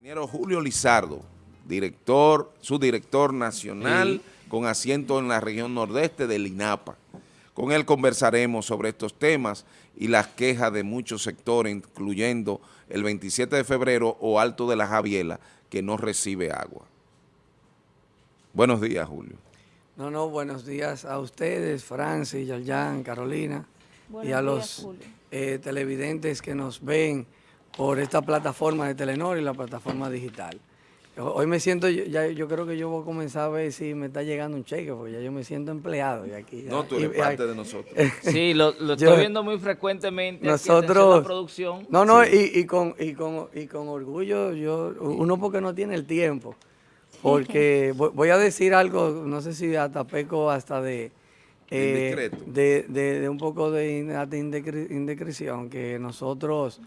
Ingeniero Julio Lizardo, director, subdirector nacional con asiento en la región nordeste del INAPA. Con él conversaremos sobre estos temas y las quejas de muchos sectores, incluyendo el 27 de febrero o Alto de la Javiela, que no recibe agua. Buenos días, Julio. No, no, buenos días a ustedes, Francis, Yalyan, Carolina, Buenos y a días, los eh, televidentes que nos ven por esta plataforma de Telenor y la plataforma digital. Hoy me siento, yo- ya, yo creo que yo voy a comenzar a ver si me está llegando un cheque, porque ya yo me siento empleado. Y aquí, ya- No, tú eres y- y- parte de nosotros. Sí, lo, lo Yo- estoy viendo muy frecuentemente. Nosotros, la producción. no, no, Sí. y, y con, y, con, y con orgullo, yo, uno porque no tiene el tiempo, porque voy, voy a decir algo, no sé si hasta peco hasta de, eh, Indiscreto. de, de, de un poco de, in- de indecre- indiscreción, que nosotros,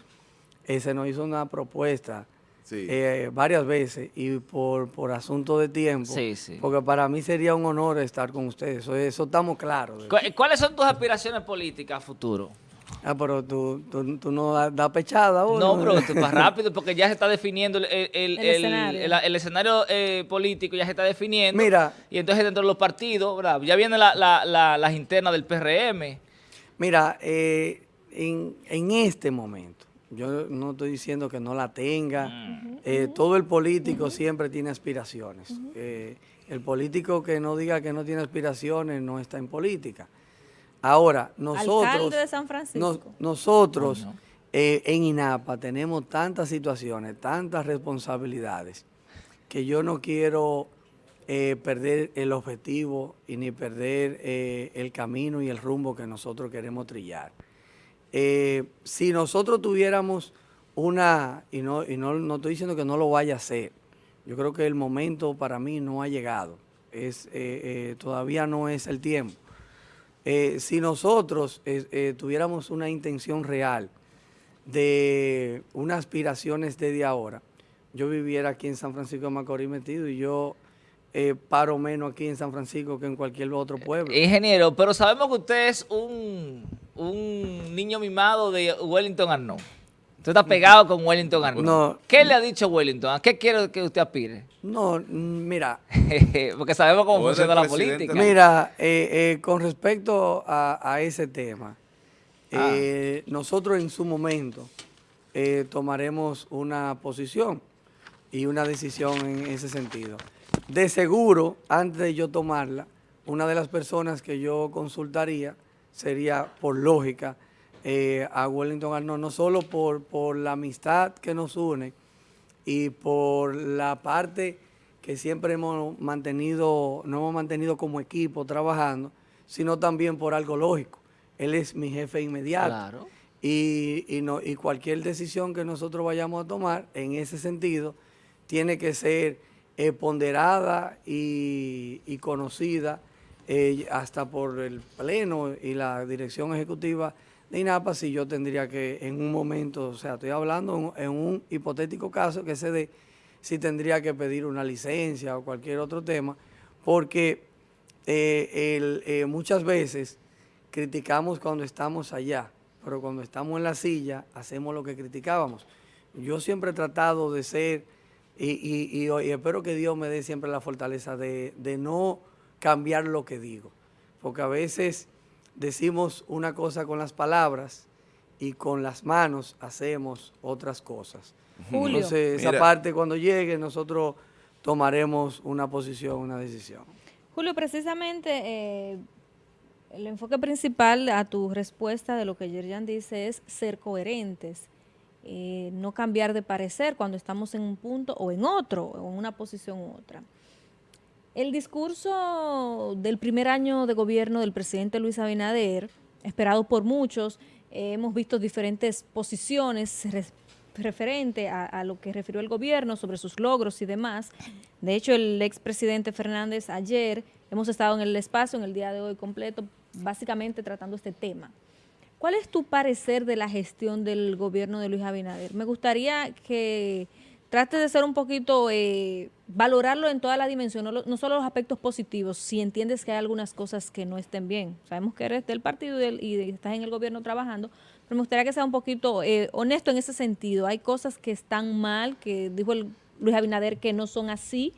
eh, se nos hizo una propuesta Sí. eh, varias veces y por, por asunto de tiempo, Sí, sí. porque para mí sería un honor estar con ustedes, eso, eso estamos claros. de- ¿Cu- ¿Cuáles son tus aspiraciones políticas a futuro? Ah, pero tú, tú, tú no das da pechada ahora. No, pero es más rápido porque ya se está definiendo el, el- el- escenario. el- el escenario eh, político, ya se está definiendo. Mira. Y entonces dentro de los partidos, ¿verdad? ya vienen la- la- la- las internas del PRM. Mira, eh, en, en este momento, yo no estoy diciendo que no la tenga, eh, todo el político siempre tiene aspiraciones. Eh, el político que no diga que no tiene aspiraciones no está en política. Ahora, nosotros... Alcalde de San Francisco. nos- nosotros eh, en INAPA tenemos tantas situaciones, tantas responsabilidades, que yo no quiero eh, perder el objetivo y ni perder eh, el camino y el rumbo que nosotros queremos trillar. Eh, si nosotros tuviéramos una, y, no, y no, no estoy diciendo que no lo vaya a hacer, yo creo que el momento para mí no ha llegado, es, eh, eh, todavía no es el tiempo. Eh, si nosotros eh, tuviéramos una intención real de unas aspiraciones desde ahora, yo viviera aquí en San Francisco de Macorís metido y yo paro menos aquí en San Francisco que en cualquier otro pueblo. Ingeniero, pero sabemos que usted es un, un niño mimado de Wellington Arnaud. Usted está pegado con Wellington Arnaud. No. ¿Qué le ha dicho Wellington? ¿A qué quiere que usted aspire? No, mm, mira, Porque sabemos cómo funciona la política. Mira, eh, eh, con respecto a, a ese tema, Ah. eh, nosotros en su momento eh, tomaremos una posición y una decisión en ese sentido. De seguro, antes de yo tomarla, una de las personas que yo consultaría sería, por lógica, eh, a Wellington Arnold, no solo por, por la amistad que nos une, y por la parte que siempre hemos mantenido, no hemos mantenido como equipo trabajando, sino también por algo lógico. Él es mi jefe inmediato. Claro. Y, y no, y cualquier decisión que nosotros vayamos a tomar en ese sentido tiene que ser eh, ponderada y, y conocida eh, hasta por el Pleno y la dirección ejecutiva de INAPA si yo tendría que en un momento, o sea, estoy hablando en, un hipotético caso que se dé, si tendría que pedir una licencia o cualquier otro tema, porque eh, eh, muchas veces criticamos cuando estamos allá, pero cuando estamos en la silla hacemos lo que criticábamos. Yo siempre he tratado de ser, y, espero que Dios me dé siempre la fortaleza de no cambiar lo que digo, porque a veces decimos una cosa con las palabras y con las manos hacemos otras cosas. Julio. Entonces, esa Mira. parte cuando llegue nosotros tomaremos una posición, una decisión. Julio, precisamente eh, el enfoque principal a tu respuesta de lo que Yerjan dice es ser coherentes, eh, no cambiar de parecer cuando estamos en un punto o en otro, o en una posición u otra. El discurso del primer año de gobierno del presidente Luis Abinader, esperado por muchos, eh, hemos visto diferentes posiciones referente a, a lo que refirió el gobierno sobre sus logros y demás. De hecho, el expresidente Fernández ayer, hemos estado en el espacio en el día de hoy completo, básicamente tratando este tema. ¿Cuál es tu parecer de la gestión del gobierno de Luis Abinader? Me gustaría que trates de ser un poquito, eh, valorarlo en toda la dimensión, no, lo- no solo los aspectos positivos, si entiendes que hay algunas cosas que no estén bien. Sabemos que eres del partido y, del- y estás en el gobierno trabajando, pero me gustaría que sea un poquito eh, honesto en ese sentido. Hay cosas que están mal, que dijo el Luis Abinader que no son así?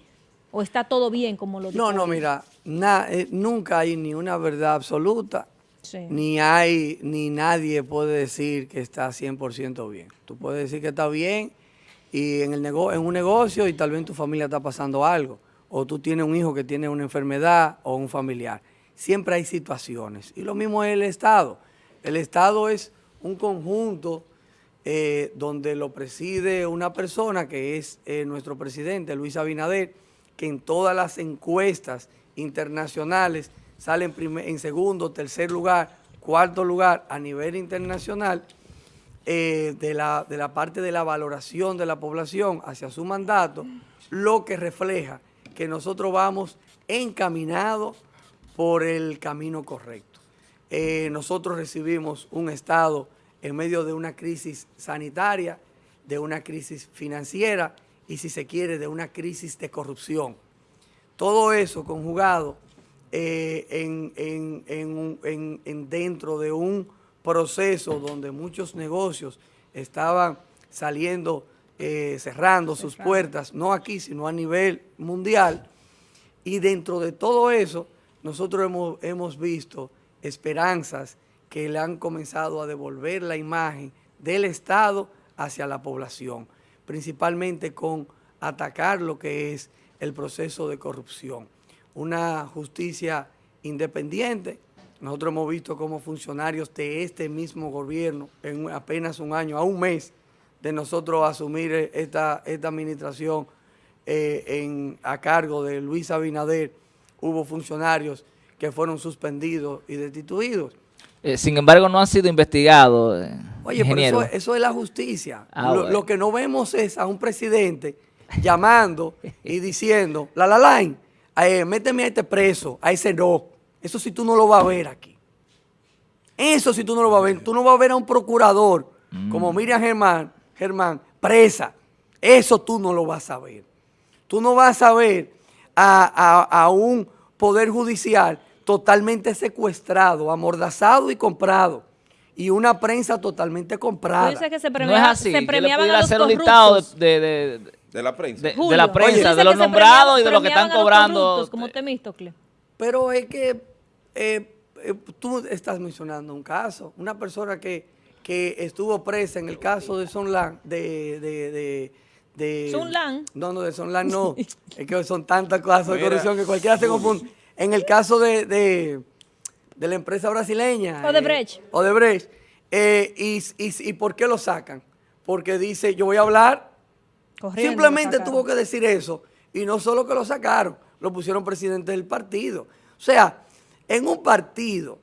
¿O está todo bien como lo dijo? No, no, él? mira, na- eh, nunca hay ni una verdad absoluta, Sí. ni hay, ni nadie puede decir que está 100% bien. Tú puedes decir que está bien y en, el nego- en un negocio y tal vez tu familia está pasando algo, o tú tienes un hijo que tiene una enfermedad o un familiar. Siempre hay situaciones. Y lo mismo es el Estado. El Estado es un conjunto eh, donde lo preside una persona que es eh, nuestro presidente, Luis Abinader, que en todas las encuestas internacionales sale en segundo, tercer lugar, cuarto lugar a nivel internacional eh, de, la, de la parte de la valoración de la población hacia su mandato, lo que refleja que nosotros vamos encaminados por el camino correcto. Eh, nosotros recibimos un Estado en medio de una crisis sanitaria, de una crisis financiera y, si se quiere, de una crisis de corrupción. Todo eso conjugado eh, en, en- en dentro de un proceso donde muchos negocios estaban saliendo, eh, cerrando sus puertas, no aquí, sino a nivel mundial. Y dentro de todo eso, nosotros hemos, hemos visto esperanzas que le han comenzado a devolver la imagen del Estado hacia la población, principalmente con atacar lo que es el proceso de corrupción. Una justicia independiente. Nosotros hemos visto cómo funcionarios de este mismo gobierno, en apenas un año, a un mes de nosotros asumir eh, esta, esta administración eh, en, a cargo de Luis Abinader, hubo funcionarios que fueron suspendidos y destituidos. Eh, sin embargo, no han sido investigados, eh, Oye, ingeniero. pero eso, eso es la justicia. Ah, lo, bueno. lo que no vemos es a un presidente llamando y diciendo, la la line, eh, méteme a este preso, a ese no. Eso sí tú no lo vas a ver aquí. Eso sí tú no lo vas a ver. Tú no vas a ver a un procurador como Mm. Miriam Germán, Germán, presa. Eso tú no lo vas a ver. Tú no vas a ver a, a- a un poder judicial totalmente secuestrado, amordazado y comprado. Y una prensa totalmente comprada. dices que se, no es así. se le premiaban a los hacer un listado corruptos. de, de- de- de- De la prensa. de- la prensa, de los nombrados y de los que están cobrando. como Temístocle. Pero es que eh, eh, tú estás mencionando un caso, una persona que, que estuvo presa en el caso de Sonlan, de... de, de, de Sunlan. No, no, de Sonlan no. es que son tantas cosas de corrupción que cualquiera se confunde. En el caso de, de, de la empresa brasileña. eh, Odebrecht. Odebrecht. eh, y, y, ¿Y por qué lo sacan? Porque dice, yo voy a hablar Corriendo, Simplemente tuvo que decir eso. Y no solo que lo sacaron, lo pusieron presidente del partido. O sea, en un partido,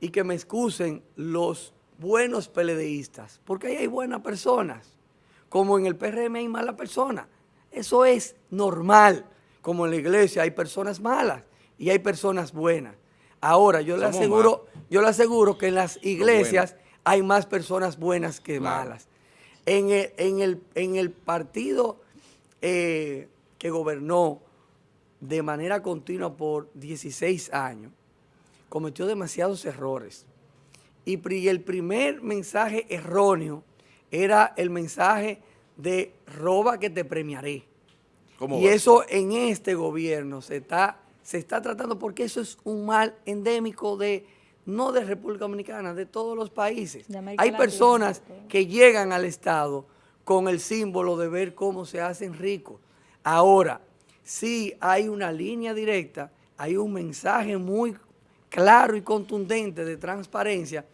y que me excusen los buenos peledeístas, porque ahí hay buenas personas, como en el PRM hay malas personas. Eso es normal. Como en la iglesia hay personas malas y hay personas buenas. Ahora, yo le aseguro, yo le aseguro que en las iglesias hay más personas buenas que Claro. malas. En el, en el, en el partido eh, que gobernó de manera continua por 16 años, cometió demasiados errores. Y el primer mensaje erróneo era el mensaje de roba que te premiaré. ¿Cómo Y va? eso en este gobierno se está, se está tratando porque eso es un mal endémico de no de República Dominicana, de todos los países. Hay Latina, personas que llegan al Estado con el símbolo de ver cómo se hacen ricos. Ahora, sí hay una línea directa, hay un mensaje muy claro y contundente de transparencia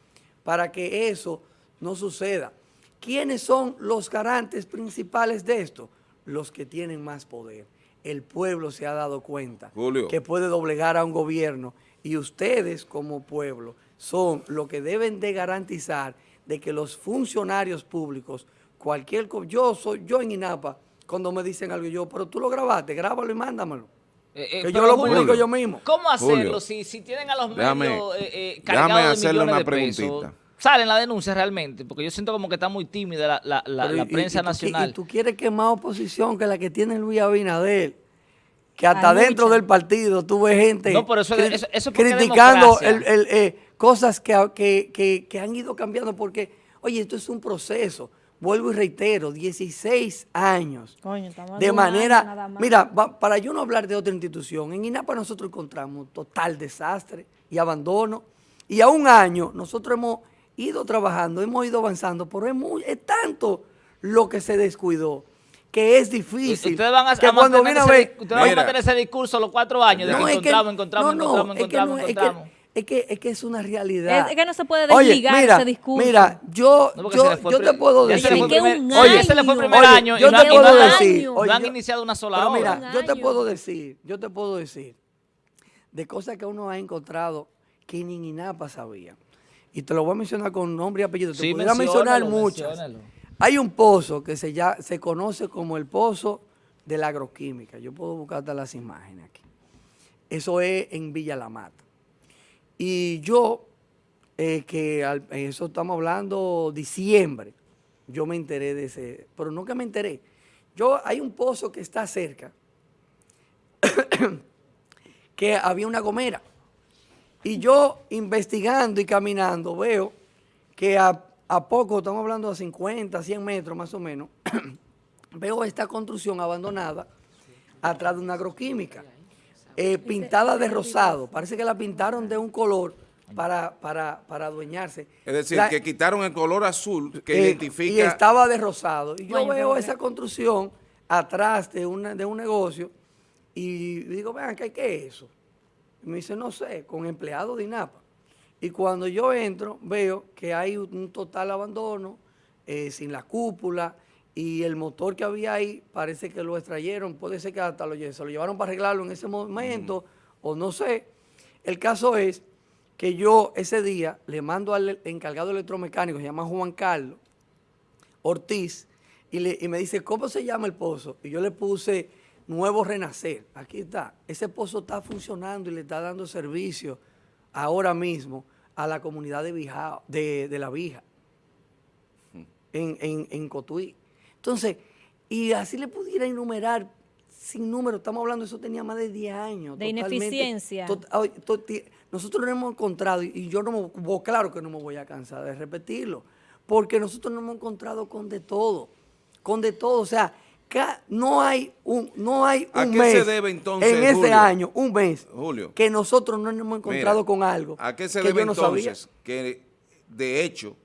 para que eso no suceda. ¿Quiénes son los garantes principales de esto? Los que tienen más poder. El pueblo se ha dado cuenta Julio. que puede doblegar a un gobierno y ustedes como pueblo son los que deben de garantizar de que los funcionarios públicos, cualquier... Yo soy yo en INAPA, cuando me dicen algo, yo, pero tú lo grabaste, grábalo y mándamelo. Eh, eh, que yo lo Julio, publico yo mismo. ¿Cómo hacerlo Julio, si, si tienen a los déjame- medios eh, déjame cargados de millones una de pesos? ¿Salen la denuncia realmente? Porque yo siento como que está muy tímida la, la- la- Pero la y- y- prensa y tú nacional. Y tú quieres que más oposición que la que tiene Luis Abinader, que hasta dentro mucha. del partido tuve gente No, pero eso eso- criticando el- el, eh, cosas que, que- que- que han ido cambiando porque, oye, esto es un proceso. Vuelvo y reitero, 16 años. Coño, estamos de año manera, nada más. mira, va- para yo no hablar de otra institución, en INAPA nosotros encontramos total desastre y abandono. Y a un año nosotros hemos ido trabajando, hemos ido avanzando, pero es, muy, es tanto lo que se descuidó que es difícil. Ustedes van a, que a cuando mantener viene a ese, ver, ustedes van a mantener ese discurso los cuatro años de no, que es que- encontramos, encontramos, no, no, encontramos, es que encontramos, que- encontramos. Es que, es que es una realidad. Es- es que no se puede Oye, desligar mira, ese discurso. Mira, yo, No, yo, fue yo te puedo decir. se le fue el Que primer- un Oye, ese le fue el primer Oye, año y yo no te han- y puedo decir, no oye, han yo- iniciado una sola Pero obra. mira, Un yo te puedo decir, yo te puedo decir de cosas que uno ha encontrado que ni INAPA sabía. Y te lo voy a mencionar con nombre y apellido. Te Sí, pudiera mencionar muchas. menciónalo. Hay un pozo que se, ya, se conoce como el pozo de la agroquímica. Yo puedo buscar hasta las imágenes aquí. Eso es en Villa La Mata. Y yo, eh, que al- eso estamos hablando diciembre, yo me enteré de ese, pero nunca me enteré. Yo, hay un pozo que está cerca, que había una gomera. Y yo investigando y caminando veo que a, a poco, estamos hablando de 50, 100 metros más o menos, veo esta construcción abandonada atrás de una agroquímica, eh, pintada de rosado. Parece que la pintaron de un color para, para, para adueñarse. Es decir, La- que quitaron el color azul que eh, identifica... Y estaba de rosado. Y yo Bueno, veo esa construcción atrás de, una, de un negocio y digo, vean, ¿qué, ¿qué es eso? Y me dice, no sé, con empleados de INAPA. Y cuando yo entro, veo que hay un un total abandono, eh, sin la cúpula, y el motor que había ahí parece que lo extrayeron, puede ser que hasta lo, se lo llevaron para arreglarlo en ese momento, o no sé. El caso es que yo ese día le mando al encargado electromecánico, se llama Juan Carlos Ortiz, y, le- y me dice, ¿cómo se llama el pozo? Y yo le puse Nuevo Renacer. Aquí está. Ese pozo está funcionando y le está dando servicio ahora mismo a la comunidad de, Bijao- de, de La Vija, en, en, en Cotuí. Entonces, y así le pudiera enumerar sin número, estamos hablando, eso tenía más de 10 años. De totalmente. ineficiencia. To- nosotros lo hemos encontrado y- yo no me, claro que no me voy a cansar de repetirlo, porque nosotros nos hemos encontrado con de todo, con de todo, o sea, no hay un, no hay ¿A un qué mes se debe entonces, en Julio? año, un mes, Julio. que nosotros no nos hemos encontrado Mira, con algo ¿A qué se que debe yo no sabía. entonces? Que de hecho,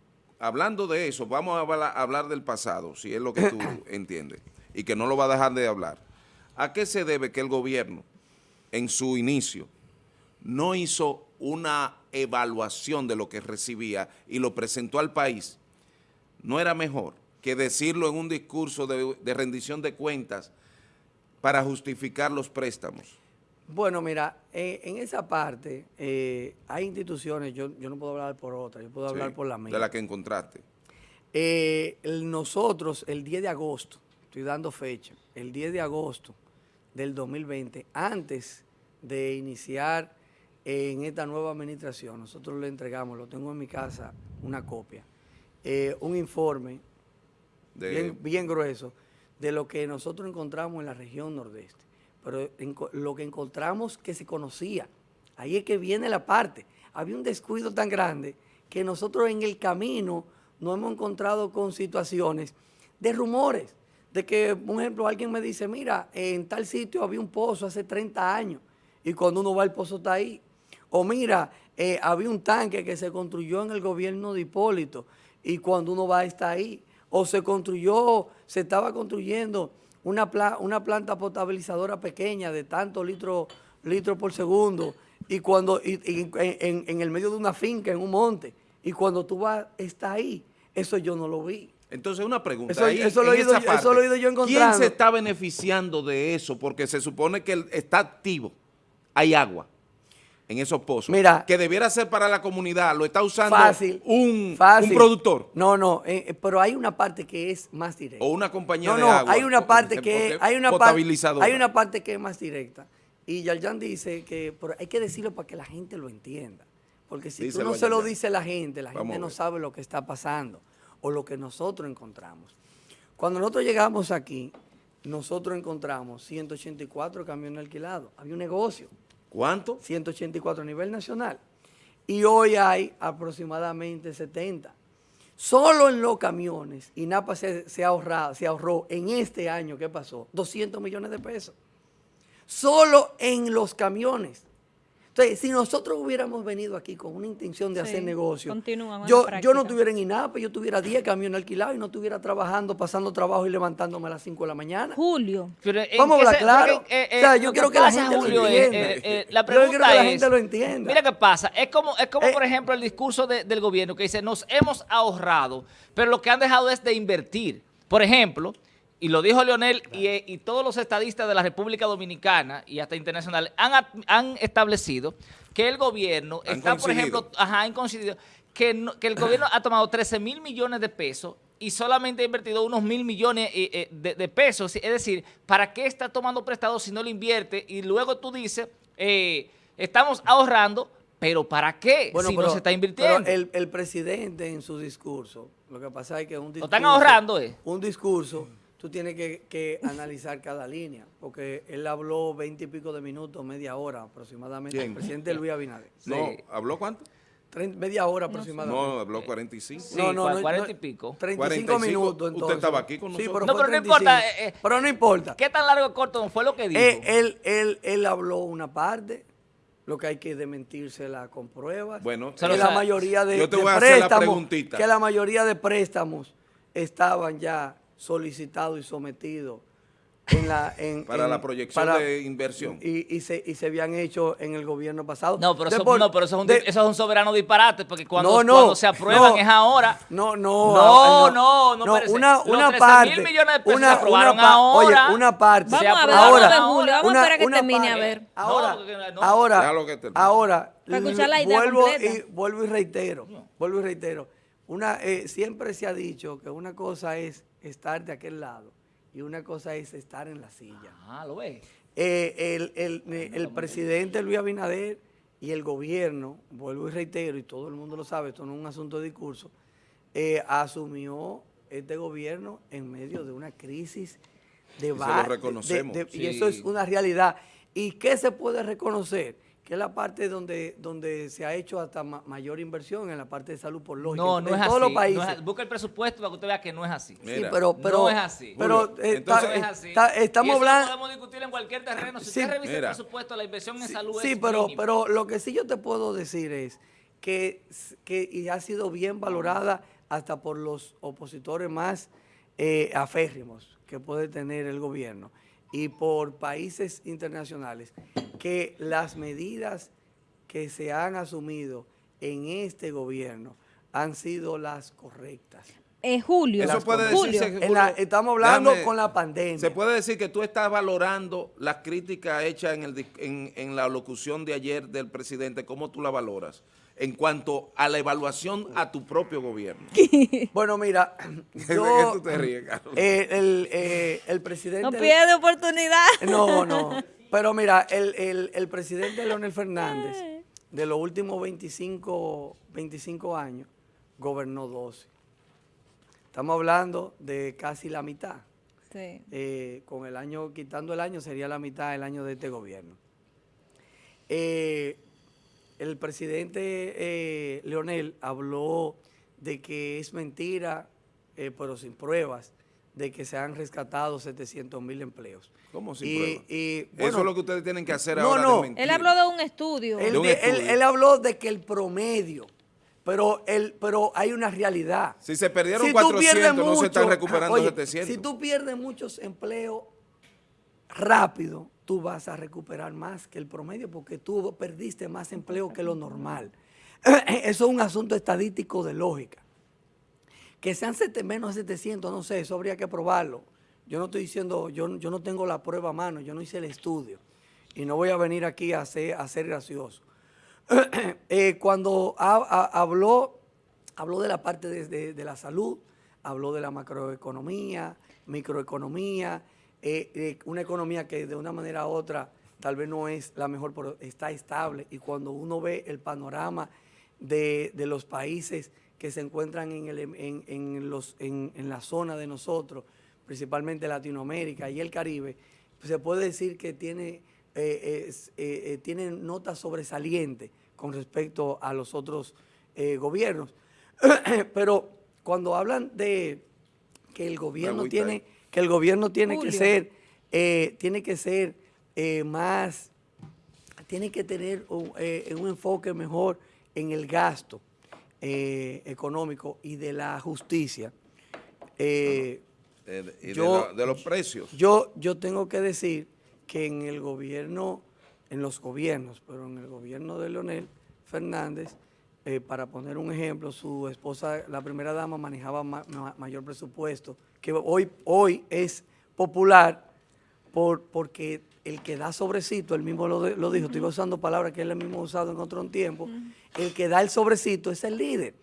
hablando de eso, vamos a habla- hablar del pasado, si es lo que tú entiendes, y que no lo va a dejar de hablar. ¿A qué se debe que el gobierno, en su inicio, no hizo una evaluación de lo que recibía y lo presentó al país? ¿No era mejor que decirlo en un discurso de, de rendición de cuentas para justificar los préstamos? Bueno, mira, eh, en esa parte eh, hay instituciones, yo, yo no puedo hablar por otra, yo puedo hablar Sí, por la mía. De la que encontraste. Eh, el- nosotros, el 10 de agosto, estoy dando fecha, el 10 de agosto del 2020, antes de iniciar en esta nueva administración, nosotros le entregamos, lo tengo en mi casa, una copia, un informe De, bien, bien grueso de lo que nosotros encontramos en la región nordeste. Pero lo que encontramos que se conocía, ahí es que viene la parte. Había un descuido tan grande que nosotros en el camino nos hemos encontrado con situaciones de rumores, de que, por ejemplo, alguien me dice, mira, en tal sitio había un pozo hace 30 años y cuando uno va el pozo está ahí. O mira, eh, había un tanque que se construyó en el gobierno de Hipólito y cuando uno va está ahí. O se construyó, se estaba construyendo una, pla- una planta potabilizadora pequeña de tantos litros litros por segundo y cuando y- y en, en- el medio de una finca, en un monte, y cuando tú vas, está ahí. Eso yo no lo vi. Entonces, una pregunta. Eso- ahí, eso lo he ido yo- eso lo he ido yo ¿Quién se está beneficiando de eso? Porque se supone que está activo. Hay agua en esos pozos. Mira. Que debiera ser para la comunidad. Lo está usando Fácil. un, fácil. un productor No, no, eh, eh, pero hay una parte que es más directa. o una compañía No, de no, agua. hay una parte que hay una par- potabilizadora. hay una parte que es más directa. Y Yarjan dice que pero hay que decirlo para que la gente lo entienda. Porque si Díselo tú no se lo dice la gente, la Vamos gente no sabe lo que está pasando o lo que nosotros encontramos. Cuando nosotros llegamos aquí, nosotros encontramos 184 camiones alquilados. Había un negocio. ¿Cuánto? 184 a nivel nacional. Y hoy hay aproximadamente 70. Solo en los camiones, INAPA se, se, se ahorró en este año, ¿qué pasó? 200 millones de pesos. Solo en los camiones. Entonces, si nosotros hubiéramos venido aquí con una intención de Sí, hacer negocio, yo, no estuviera en INAPA, yo tuviera 10 camiones alquilados y no estuviera trabajando, pasando trabajo y levantándome a las 5 de la mañana. Julio, Pero ¿en Vamos a hablar claro. eh, O sea, eh, yo quiero que la gente lo Julio, entienda. eh, eh, Yo quiero que la gente lo entienda. Mira qué pasa, es como, es como Eh, por ejemplo el discurso de- del gobierno que dice, nos hemos ahorrado, pero lo que han dejado es de invertir. Por ejemplo, y lo dijo Leonel y, eh, y todos los estadistas de la República Dominicana y hasta internacional han, han establecido que el gobierno Han está, por ejemplo, ajá, han coincidido que, no- que el gobierno ha tomado 13 mil millones de pesos y solamente ha invertido unos mil millones eh, eh, de, de pesos. Es decir, ¿para qué está tomando prestado si no lo invierte? Y luego tú dices, eh, estamos ahorrando, pero ¿para qué si no se está invirtiendo? pero el, el presidente en su discurso, lo que pasa es que un Lo discurso... están ahorrando, ¿eh? Un discurso, tú tienes que, que analizar cada línea, porque él habló veinte y pico de minutos, media hora aproximadamente. ¿Quién? El presidente Luis Abinader. No, Sí. ¿habló cuánto? Trein- media hora aproximadamente. No, habló 45. Sí, cua- 40 y pico. 35 45. minutos Usted entonces. estaba aquí con Sí, nosotros. pero No, pero no 35. importa, eh, eh. pero no importa. ¿Qué tan largo o corto fue lo que dijo? Eh, él, él, él habló una parte, lo que hay que desmentírsela con pruebas. Bueno, Se que la mayoría de, yo te de voy a hacer la preguntita. que la mayoría de préstamos estaban ya solicitados y sometidos en la, en, Para en- la proyección para- de inversión. Y, y se, y se habían hecho en el gobierno pasado. No, pero, eso, De por- no, pero eso, es un, de- eso es un soberano disparate, porque cuando, No, no, cuando se aprueban no. es ahora. No, no. No, ah, no, no, espérese. Una, Los una 13.000 parte. millones de pesos una, se aprobaron una pa- ahora. Oye, una parte. Vamos a ver, a ahora. Julio, vamos a esperar a que una termine, a parte. ver. Ahora, No, no. ahora, ahora, Para escuchar la idea vuelvo completa. y vuelvo y reitero, vuelvo y reitero. Una, eh, siempre se ha dicho que una cosa es estar de aquel lado y una cosa es estar en la silla. Ah, lo ves. Eh, el, el- eh, el presidente Luis Abinader y el gobierno, vuelvo y reitero, y todo el mundo lo sabe, esto no es un asunto de discurso, eh, asumió este gobierno en medio de una crisis de se lo de- reconocemos, de- sí. Y eso es una realidad. ¿Y qué se puede reconocer? Que es la parte donde, donde se ha hecho hasta ma- mayor inversión en la parte de salud por lógica. No, en no es todos así. los no países. es así. Busca el presupuesto para que usted vea que no es así. Sí, pero, pero, no es así. Pero eh, entonces- está- No es así. está- Y estamos hablando... podemos discutir en cualquier terreno. Si Sí, usted revisa mira. el presupuesto, la inversión en Sí, salud sí, es pero, pero lo que sí yo te puedo decir es que, que y ha sido bien valorada hasta por los opositores más eh, aférrimos que puede tener el gobierno y por países internacionales, que las medidas que se han asumido en este gobierno han sido las correctas. Eh, Julio, Eso puede Julio, decirse En la- Julio, estamos hablando déjame- con la pandemia. Se puede decir que tú estás valorando las críticas hechas en, el, dis- en, en la locución de ayer del presidente, ¿cómo tú la valoras? En cuanto a la evaluación a tu propio gobierno. Bueno, mira, ¿De qué yo, tú te ríes, Carlos? eh, el, eh, el presidente... no pierde oportunidad. No, no. Pero mira, el, el- el presidente Leonel Fernández, de los últimos 25, 25 años, gobernó 12. Estamos hablando de casi la mitad. Sí. Eh, con el año, quitando el año, sería la mitad del año de este gobierno. Eh, el presidente eh, Leonel habló de que es mentira, eh, pero sin pruebas, de que se han rescatado 700 mil empleos. ¿Cómo sin Y- prueba? y, Eso es lo que ustedes tienen que hacer no, ahora. no. desmentir. Él habló de un estudio. Él, de un di- él- estudio. él habló de que el promedio, pero, el, pero hay una realidad. Si se perdieron tú 400, pierdes no se están recuperando oye, 700. Si tú pierdes muchos empleos rápido, tú vas a recuperar más que el promedio porque tú perdiste más empleo que lo normal. Eso es un asunto estadístico de lógica. Que sean sete- menos de 700, no sé, eso habría que probarlo. Yo no estoy diciendo, yo, yo no tengo la prueba a mano, yo no hice el estudio. Y no voy a venir aquí a ser, a ser gracioso. Eh, cuando ha- ha- habló, habló de la parte de, de- la salud, habló de la macroeconomía, microeconomía, eh, eh, una economía que de una manera u otra tal vez no es la mejor, pero está estable. Y cuando uno ve el panorama de, de los países que se encuentran en, el- en- los, en la zona de nosotros, principalmente Latinoamérica y el Caribe, pues se puede decir que tiene, eh, eh, eh, tiene notas sobresalientes con respecto a los otros eh, gobiernos. Pero cuando hablan de que el gobierno tiene, que el gobierno tiene que ser, eh, tiene que ser eh, más, tiene que tener un, eh, un enfoque mejor en el gasto eh, económico y de la justicia. Eh, Eh, y de, Yo- la- de los precios. yo, yo tengo que decir que en el gobierno, en los gobiernos, pero en el gobierno de Leonel Fernández, eh, para poner un ejemplo, su esposa, la primera dama, manejaba ma- ma- mayor presupuesto, que hoy, hoy es popular por, porque el que da sobrecito, él mismo lo, de- lo dijo, estoy usando palabras que él mismo ha usado en otro tiempo, el que da el sobrecito es el líder.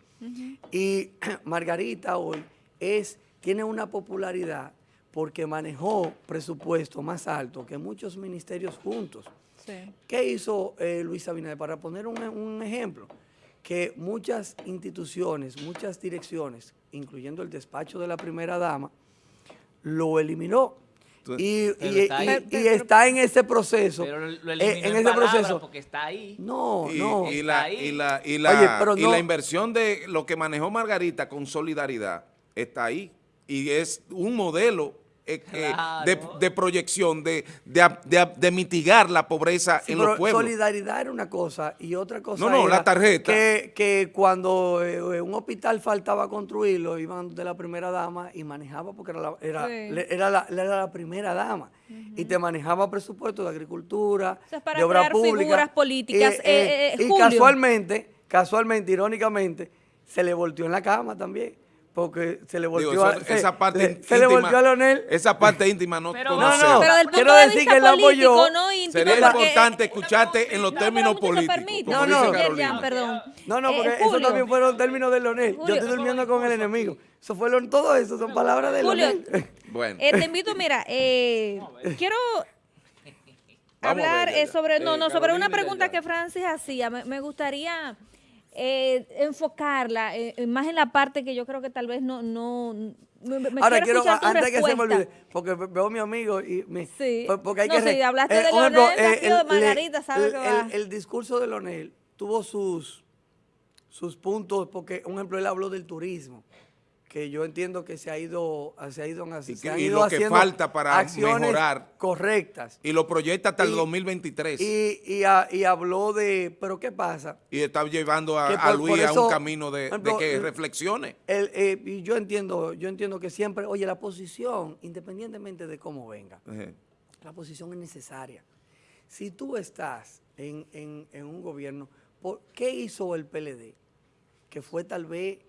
Y Margarita hoy es, tiene una popularidad porque manejó presupuesto más alto que muchos ministerios juntos. Sí. ¿Qué hizo eh, Luis Abinader? Para poner un, un ejemplo, que muchas instituciones, muchas direcciones, incluyendo el despacho de la primera dama, lo eliminó. Tú- Y, está y- ahí. y está en ese proceso. Pero lo eh, eliminó en en, ese proceso. porque está ahí. No, y, no. y la, Ahí. y, la, y, la, Oye, pero y no- la inversión de lo que manejó Margarita con solidaridad está ahí. Y es un modelo eh, eh, de, proyección, de, de, mitigar la pobreza Sí, en pero los pueblos. Solidaridad era una cosa y otra cosa No, no, era la tarjeta. Que, que cuando eh, un hospital faltaba construirlo, iban de la primera dama y manejaba, porque era la, era, Sí. le- era la, era la primera dama, y te manejaba presupuesto de agricultura, O sea, es para de obra crear pública. figuras políticas. Eh, Eh, eh, y Julio. casualmente, casualmente, irónicamente, se le volteó en la cama también. Porque se le volteó Digo, a, eso- se- esa parte le- íntima, se le volteó a Leonel. Esa parte íntima no Pero- No, no, Pero del punto Quiero de decir que él apoyó- no íntimo. Sería porque- importante escucharte en los No, términos políticos. No, no. Carolina. Perdón. No, no, Eh, porque eso Julio. también fueron términos de Leonel. Julio. Yo estoy durmiendo con el enemigo. Eso fue lo- todo eso, son palabras de Julio. Leonel. Bueno, Eh, te invito, mira, eh, quiero a hablar ver, eh, sobre, no, Eh, no, sobre Carolina una pregunta que Francis hacía. Me, me gustaría eh, enfocarla eh, eh, más en la parte que yo creo que tal vez no, no, me, me Ahora quiero, tu antes de que se me respuesta. olvide, porque ve- veo a mi amigo y me... Sí. por- Porque hay No, que... sí, hablaste de un Leonel, de aquí o de el- Margarita, sabe el, que va. el- el discurso de Leonel tuvo sus, sus puntos, porque, un ejemplo, él habló del turismo, que yo entiendo que se ha ido, se ha ido, Y que- y ido lo que falta para mejorar. correctas. y lo proyecta hasta el Y- 2023. Y, Y, y, a- y habló de, pero ¿qué pasa? está llevando a, Luis a un camino de, que el- reflexione. El, eh, y yo entiendo, yo entiendo que siempre, oye, la posición, independientemente de cómo venga, la posición es necesaria. Si tú estás en, en- en un gobierno, ¿por ¿qué hizo el PLD? Que fue tal vez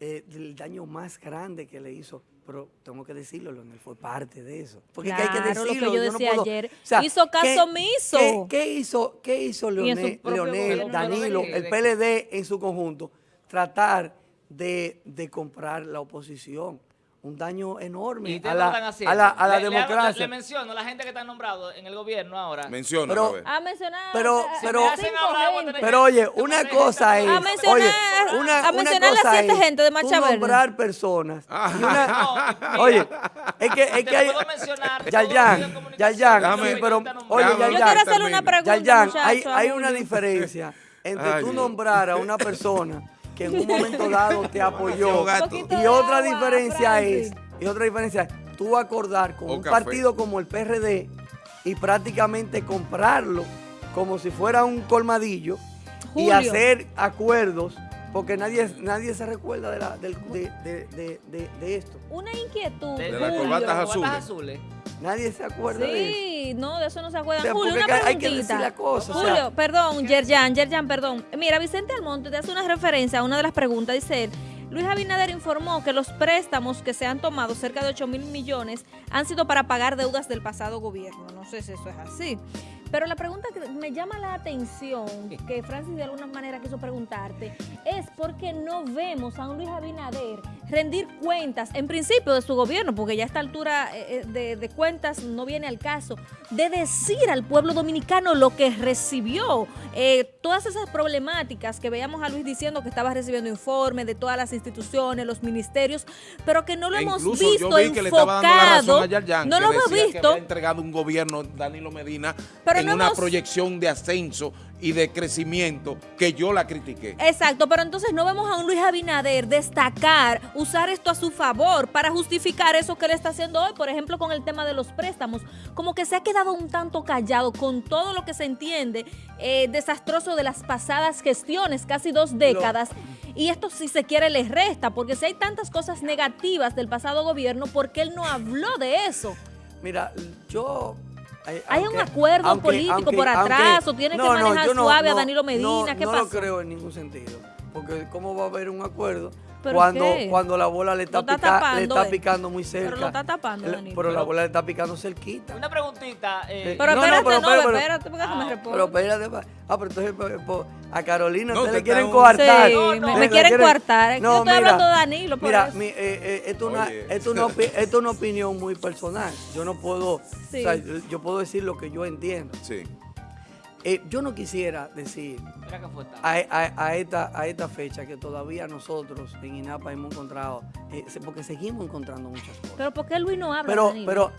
eh, el daño más grande que le hizo, pero tengo que decirlo, Leonel fue parte de eso. Porque es que hay que Claro, lo que decirlo. yo no decía puedo- ayer. o sea, Hizo caso ¿qué- omiso. ¿qué, qué hizo, qué hizo Leonel, Leonel. Danilo, el PLD en su conjunto? Tratar de, de comprar la oposición. Un daño enorme Y a la, a la, a la Le- democracia. Le, menciono la gente que está nombrado en el gobierno ahora. Menciona, Pero- a. A mencionar. Pero- eh, pero- hablar, a Pero oye, una cosa es, A mencionar- oye, a una, una mencionar las cosa siete es gente de Verde. nombrar personas. Ah. y una- No, oye, mira, es que, es que hay, Yayan, Yayan, sí, pero, oye, déjame- Yo Yayan, quiero hacerle una pregunta, Yayan, hay, hay a una diferencia entre Ay, tú nombrar a una persona que en un momento dado te apoyó y otra agua, diferencia es, y otra diferencia es tú acordar con O un café. partido como el PRD y prácticamente comprarlo como si fuera un colmadillo y hacer acuerdos porque nadie, nadie se recuerda de, la, del- de, de- de- de- de esto. Una inquietud. De, De las corbatas azules. Nadie se acuerda de eso. Sí, no, de eso no se acuerdan. O sea, Julio, una hay que preguntita. decir la cosa, o sea. Julio, perdón, Yerjan, Yerjan, perdón. Mira, Vicente Almonte te hace una referencia a una de las preguntas. Dice él, Luis Abinader informó que los préstamos que se han tomado, cerca de 8 mil millones, han sido para pagar deudas del pasado gobierno. No sé si eso es así. Pero la pregunta que me llama la atención, que Francis de alguna manera quiso preguntarte, es por qué no vemos a un Luis Abinader rendir cuentas, en principio de su gobierno, porque ya a esta altura eh, eh, de, de cuentas no viene al caso, de decir al pueblo dominicano lo que recibió, eh, todas esas problemáticas que veíamos a Luis diciendo que estaba recibiendo informes de todas las instituciones, los ministerios, pero que no lo E hemos visto vi enfocado, Yarjan, no lo hemos decía que visto, había entregado un gobierno Danilo Medina Pero en no una hemos- proyección de ascenso y de crecimiento que yo la critiqué. Exacto, pero entonces no vemos a un Luis Abinader destacar, usar esto a su favor para justificar eso que él está haciendo hoy, por ejemplo, con el tema de los préstamos. Como que se ha quedado un tanto callado con todo lo que se entiende eh, desastroso de las pasadas gestiones, casi dos décadas. Y esto si se quiere le resta, porque si hay tantas cosas negativas del pasado gobierno, ¿por qué él no habló de eso? Mira, yo... ¿Hay un acuerdo político por atrás o tiene que manejar suave a Danilo Medina? No, ¿Qué no pasó? lo creo en ningún sentido. Porque ¿cómo va a haber un acuerdo ¿Pero cuando, qué? cuando la bola le está, está pica- le está eh. picando muy cerca? Pero lo está tapando, El- Danilo. Pero la bola le está picando cerquita. Una preguntita. eh, Pero No, no, espérate, pero no, espérate, pero- espérate, porque no me Ah, responde. Pero espérate, ah, pero entonces po- po- a Carolina No, ustedes te le quieren coartar. Sí, No, me, no, me quieren quieren- coartar. No, Yo estoy mira, hablando de Danilo, por Mira, eso. mi- eh, eh, esto, es una, esto, es una esto es una opinión muy personal. Yo no puedo, Sí. o sea, yo, yo puedo decir lo que yo entiendo. Sí. Eh, yo no quisiera decir a, a- a esta, a esta fecha que todavía nosotros en INAPA hemos encontrado, eh, porque seguimos encontrando muchas cosas. Pero ¿por qué Luis no habla, Pero, pero,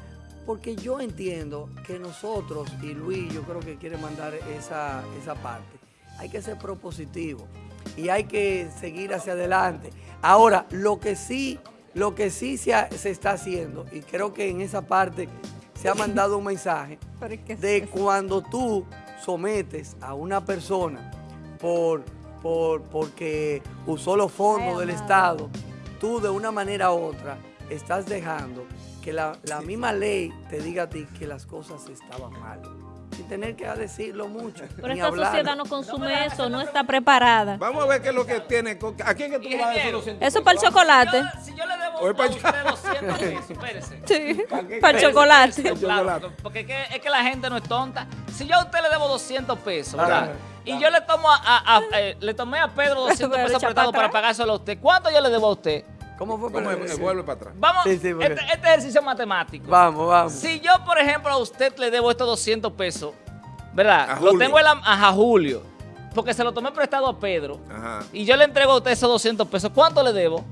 porque yo entiendo que nosotros, y Luis yo creo que quiere mandar esa, esa parte, hay que ser propositivo y hay que seguir hacia adelante. Ahora, lo que sí, lo que sí se, ha- se está haciendo, y creo que en esa parte se ha mandado un mensaje, de cuando tú sometes a una persona por, por porque usó los fondos Ay, del. Estado, tú de una manera u otra estás dejando que la, la misma ley te diga a ti que las cosas estaban mal. Sin tener que decirlo mucho. Pero esta sociedad no consume eso, no está preparada. Vamos a ver qué es lo que tiene. ¿A quién es que tú le vas a Ingeniero. 200 Eso para el chocolate. Yo- si yo le debo a usted 200 pesos, espérese. Sí, ¿Para el chocolate. espérese. Claro, chocolate. porque es que, es que la gente no es tonta. Si yo a usted le debo 200 pesos, ¿verdad? Y yo le tomo a, a- a- eh, le tomé a Pedro 200 Pero pesos echa prestados para pagárselo a usted. ¿Cuánto yo le debo a usted? ¿Cómo fue? ¿Cómo es? Eh, Vuelve para atrás. Vamos, Sí, sí, porque- este, este ejercicio matemático. Vamos, vamos. Si yo, por ejemplo, a usted le debo estos 200 pesos, ¿verdad? A Lo tengo en la, ajá, Julio, porque se lo tomé prestado a Pedro. Ajá. Y yo le entrego a usted esos 200 pesos. ¿Cuánto le debo?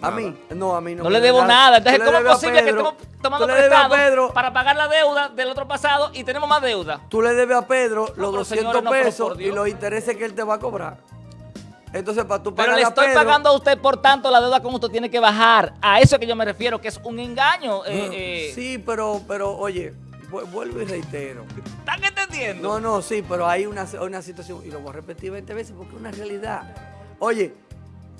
A mí, no, a mí no. No, le debo da- nada. Entonces, ¿cómo es posible que estemos tomando prestado Pedro, para pagar la deuda del otro pasado y tenemos más deuda? Tú le debes a Pedro los pero 200 señores, no, pero pesos y los intereses que él te va a cobrar. Entonces, para tú Pero pagarle le estoy Pedro, pagando a usted, por tanto, la deuda con usted tiene que bajar. A eso es que yo me refiero, que es un engaño. eh, eh. Sí, pero, pero oye, vu- vuelvo y reitero. ¿Están entendiendo? No, no, sí, pero hay una, una situación, y lo voy a repetir 20 veces porque es una realidad. Oye,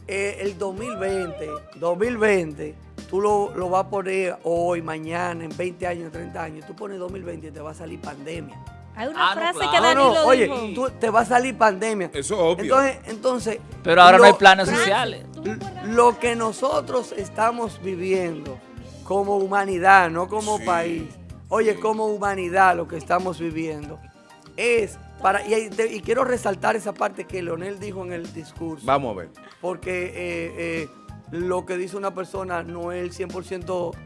eh, el 2020, 2020, tú lo, lo vas a poner hoy, mañana, en 20 años, en 30 años, tú pones 2020 y te va a salir pandemia. Hay una Ah, no, frase claro. que No, Danilo no, oye, dijo. tú, te va a salir pandemia. Eso es obvio. Entonces, entonces. Pero ahora no hay planes sociales. Lo que nosotros estamos viviendo como humanidad, no como Sí, país. Oye, sí. como humanidad lo que estamos viviendo es para y, quiero resaltar esa parte que Leonel dijo en el discurso, Vamos a ver. porque eh, eh, lo que dice una persona no es el 100% eh,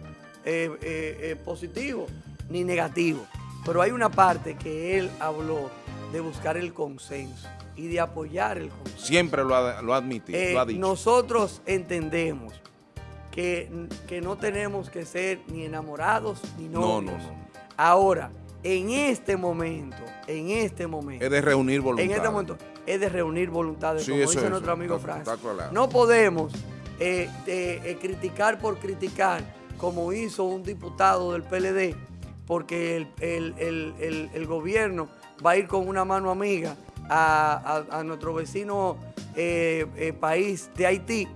eh, eh, positivo ni negativo, pero hay una parte que él habló de buscar el consenso y de apoyar el consenso. Siempre lo ha, lo ha admitido, Eh, lo ha dicho. nosotros entendemos que, que no tenemos que ser ni enamorados ni No, novios. no, no. Ahora, en este momento, en este momento, Es de reunir en voluntad. este momento es de reunir voluntades, Sí, como eso dice es, nuestro amigo Francis. No podemos eh, eh, eh, criticar por criticar, como hizo un diputado del PLD, porque el, el- el- gobierno va a ir con una mano amiga a, a- a nuestro vecino eh, eh, país de Haití,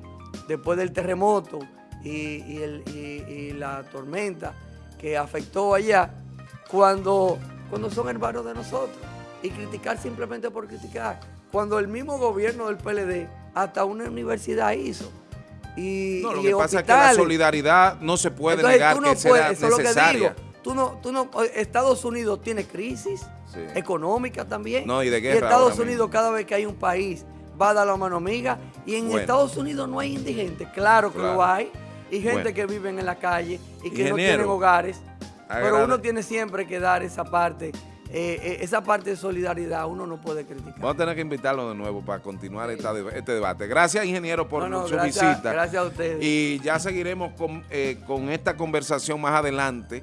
después del terremoto y, y el- y- y la tormenta que afectó allá, cuando, cuando son hermanos de nosotros. Y criticar simplemente por criticar. Cuando el mismo gobierno del PLD hasta una universidad hizo. Y, No, lo y que pasa es que la solidaridad no se puede Entonces, negar no que puedes, eso es lo que necesaria. Tú no, tú no, Estados Unidos tiene crisis Sí. económica también. No, y de Y guerra Estados Unidos cada vez que hay un país va a dar la mano amiga. Y en Bueno. Estados Unidos no hay indigentes, claro que Claro. lo hay. Y gente Bueno. que viven en la calle y que no tienen hogares. Pero uno tiene siempre que dar esa parte, eh, eh, esa parte de solidaridad, uno no puede criticar. Vamos a tener que invitarlo de nuevo para continuar esta deba- este debate. Gracias, ingeniero, por No, no, su gracias- visita. gracias a ustedes. Y ya seguiremos con, eh, con esta conversación más adelante.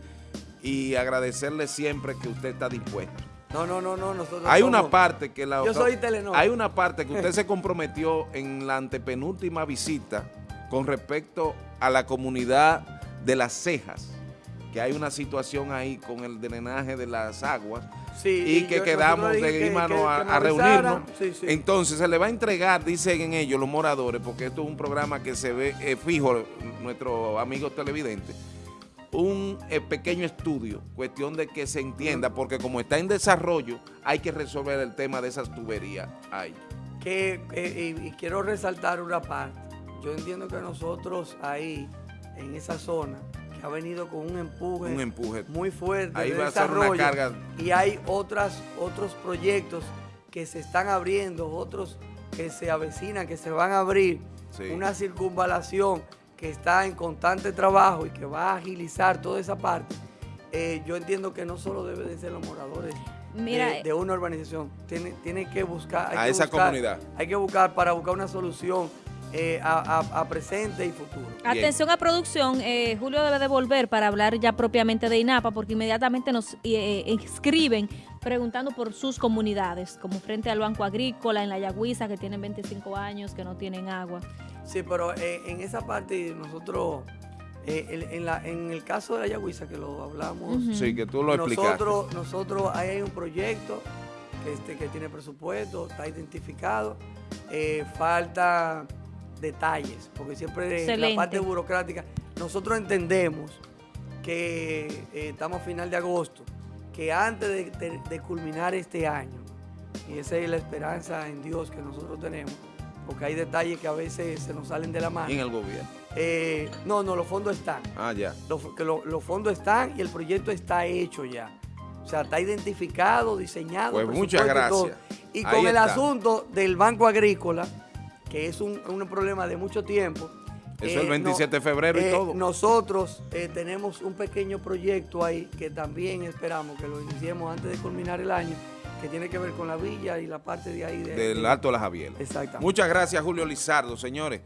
Y agradecerle siempre que usted está dispuesto. No, no, no, no. Nosotros Hay una parte que la Yo soy Telenor. Hay una parte que usted se comprometió en la antepenúltima visita con respecto a la comunidad de las cejas, que hay una situación ahí con el drenaje de las aguas Sí, y que yo- quedamos de que- irnos que- a, que reunirnos. Sí, sí. Entonces se le va a entregar, dicen ellos los moradores, porque esto es un programa que se ve eh, fijo, nuestros amigos televidentes, un eh, pequeño estudio, cuestión de que se entienda, porque como está en desarrollo, hay que resolver el tema de esas tuberías ahí. que, eh, y, y quiero resaltar una parte. Yo entiendo que nosotros ahí, en esa zona, que ha venido con un empuje, Un empuje. muy fuerte Ahí de va a ser una desarrollo, carga. y hay otras, otros proyectos que se están abriendo, otros que se avecinan, que se van a abrir, Sí. una circunvalación que está en constante trabajo y que va a agilizar toda esa parte. Eh, yo entiendo que no solo deben de ser los moradores Mira, de, de una urbanización, tiene, tiene que buscar... hay A que esa buscar- comunidad. Hay que buscar para buscar una solución eh, a, a- a presente y futuro. Atención a producción, eh, Julio debe de volver para hablar ya propiamente de INAPA porque inmediatamente nos eh, escriben preguntando por sus comunidades, como frente al Banco Agrícola, en la Yagüiza, que tienen 25 años, que no tienen agua. Sí, pero eh, en esa parte nosotros, eh, el- en, la- en el caso de la Yagüiza, que lo hablamos. Sí, que tú lo explicaste. nosotros, nosotros ahí hay un proyecto que, este, que tiene presupuesto, está identificado, eh, falta detalles, porque siempre en la parte burocrática, nosotros entendemos que eh, estamos a final de agosto, que antes de, de- de culminar este año, y esa es la esperanza en Dios que nosotros tenemos, porque hay detalles que a veces se nos salen de la mano. En el gobierno. Eh, no, no, los fondos están. Ah, ya. Los, que lo- los fondos están y el proyecto está hecho ya. O sea, está identificado, diseñado. Pues muchas gracias. Y con el asunto del Banco Agrícola, que es un, un problema de mucho tiempo. Eh, Eso el 27 de febrero y todo. Nosotros eh, tenemos un pequeño proyecto ahí que también esperamos que lo iniciemos antes de culminar el año, que tiene que ver con la villa y la parte de ahí. de- Del de- Alto de la Javier. Exactamente. Muchas gracias, Julio Lizardo, señores.